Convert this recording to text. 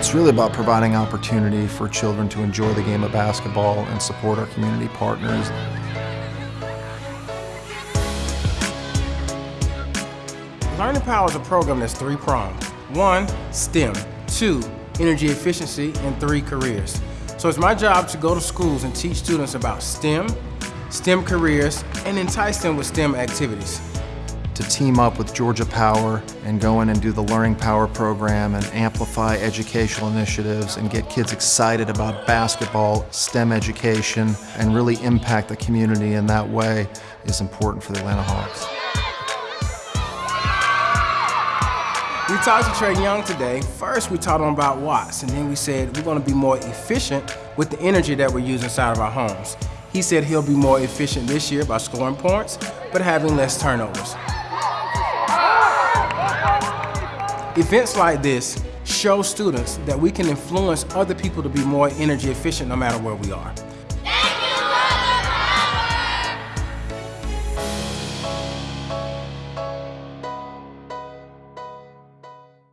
It's really about providing opportunity for children to enjoy the game of basketball and support our community partners. Learning Power is a program that's three-pronged. One, STEM. Two, energy efficiency. And three, careers. So it's my job to go to schools and teach students about STEM, STEM careers, and entice them with STEM activities. To team up with Georgia Power and go in and do the Learning Power program and amplify educational initiatives and get kids excited about basketball, STEM education, and really impact the community in that way is important for the Atlanta Hawks. We talked to Trae Young today. First, we taught him about watts, and then we said we're going to be more efficient with the energy that we use inside of our homes. He said he'll be more efficient this year by scoring points, but having less turnovers. Events like this show students that we can influence other people to be more energy efficient no matter where we are.